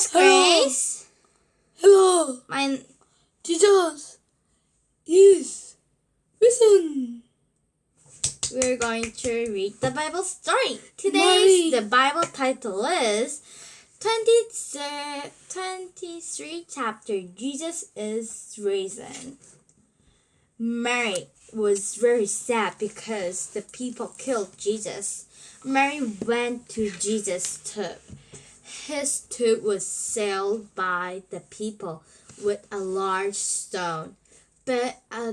is Grace. Hello, My Jesus is risen. we're going to read the Bible story. Today's the Bible title is 23, 23 chapter Jesus is risen. Mary was very sad because the people killed Jesus. Mary went to Jesus' tomb. His tomb was sealed by the people with a large stone, but uh,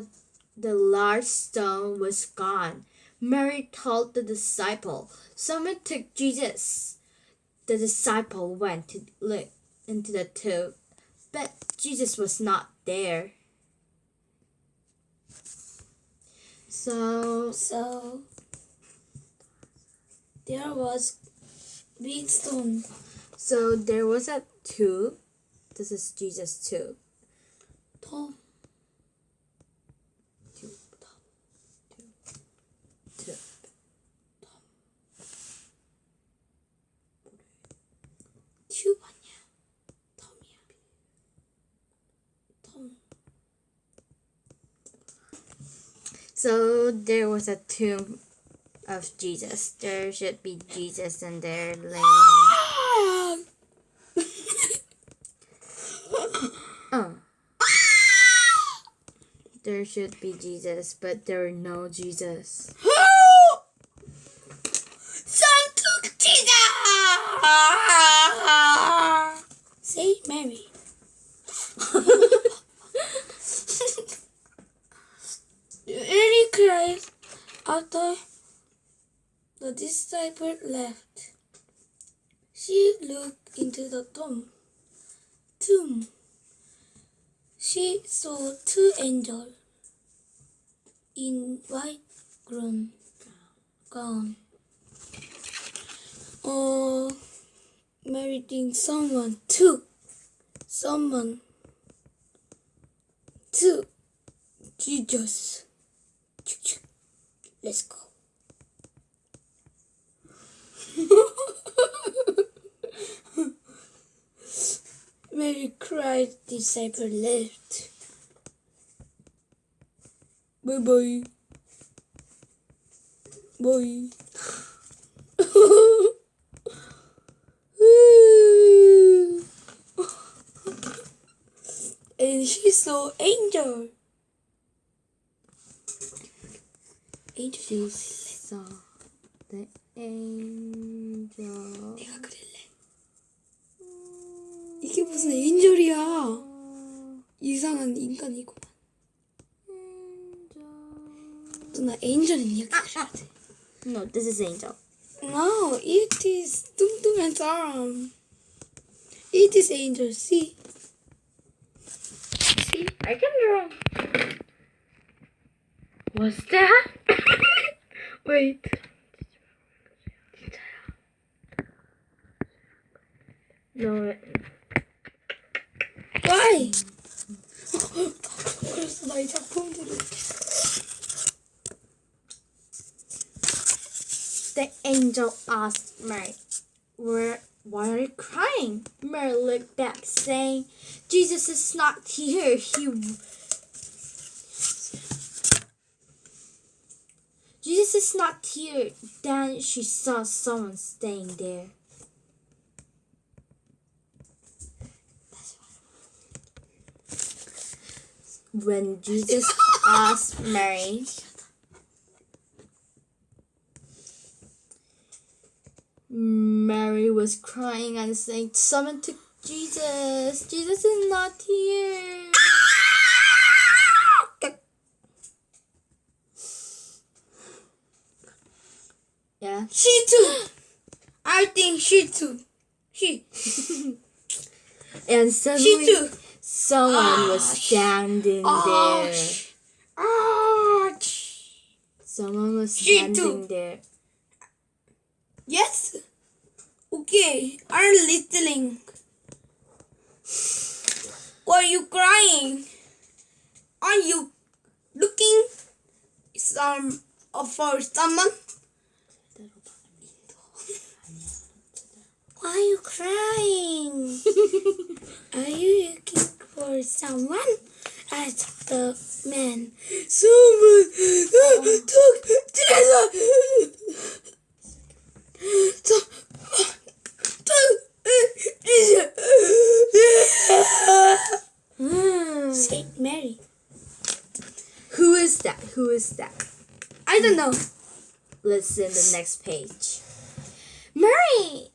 the large stone was gone. Mary told the disciple, Someone took Jesus. The disciple went to look into the tomb, but Jesus was not there. So, So there was big stone. so there was a tomb. This is Jesus' tomb. Tom. Tomb. Tomb. 튜브 아니야. 톰이야. 톰. So there was a tomb of Jesus. There should be Jesus and there laying. There should be Jesus, but there are no Jesus. Some took Jesus. Say Mary. Mary cried after the disciple left. She looked into the tomb. Tomb. She saw two angels in white gown. gown. or marrying someone took someone took Jesus. Let's go. Mary cried, disciple left. Bye. Bye. and she saw angel. Angel. Saw the angel. 내가 그릴래. 이게 무슨 엔젤이야? 이상한 인간이구 the angel in your ah, karate. Ah. No, this is angel. No, it is Tum Tum's arm. It is angel, see? See? I can draw. What's that? Wait. No. Why? angel asked Mary, Where, Why are you crying? Mary looked back, saying, Jesus is not here. He. Jesus is not here. Then she saw someone staying there. When Jesus asked Mary, Mary was crying and saying, Someone took Jesus. Jesus is not here. Yeah. She too. I think she too. She. And She suddenly too. someone was Ah, standing Ah, there. ah, Someone was She standing there. Yes. Okay, I'm listening. Why are you crying? Are you looking some uh, for someone? Why are you crying? Are you looking for someone? asked the man. Someone uh, oh. took Jesus. Hmm. Saint Mary. Who is that? Who is that? I don't know. Listen the next page. Mary!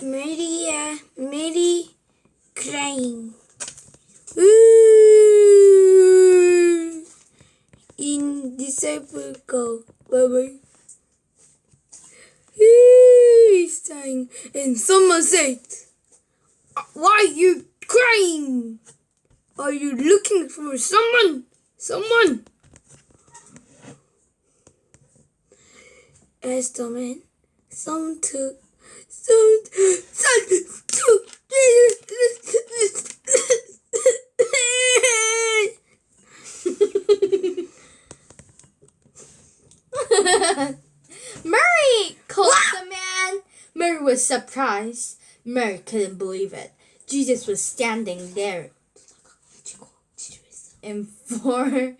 Maria, Mary crying. Ooh. In disciple go. Bye bye. And someone said, Why are you crying? Are you looking for someone? Someone? Asked the man. Some took some some took Mary! called the man. Mary was surprised. Mary couldn't believe it. Jesus was standing there in front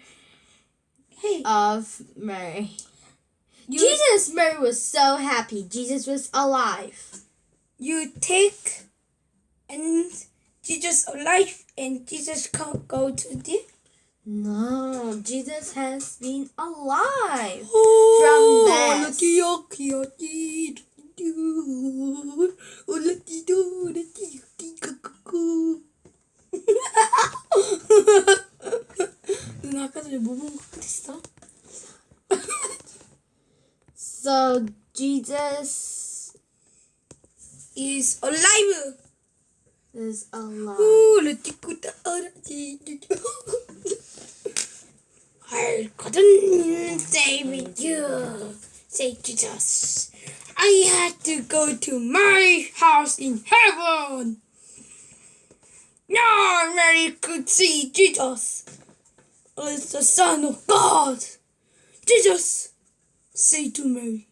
Hey, of Mary. you, Jesus! Mary was so happy. Jesus was alive. you take and Jesus alive and Jesus can't go to the No, Jesus has been alive. oh, death. lucky, So Jesus is alive. Is alive. Ooh, let's go I couldn't stay with you. Say Jesus. I had to go to my house in heaven. No, Mary could see Jesus is the Son of God. Jesus said to Mary,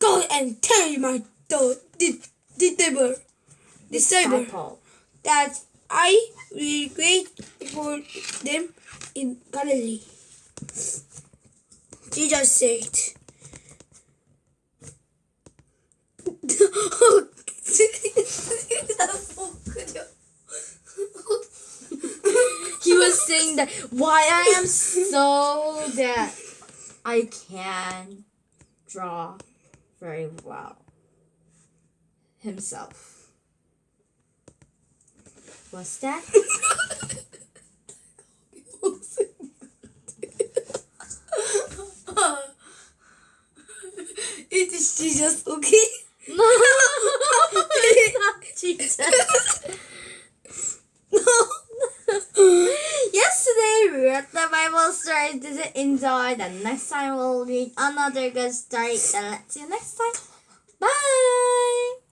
Go and tell my disciple, disciple that I will wait for them in Galilee. Jesus said. He was saying that why I am so that I can draw very well himself. What's that? it is Jesus, okay? No, it's not Jesus. Yesterday we read the Bible story. Did you enjoy? The next time we'll read another good story. And let's see you next time. Bye.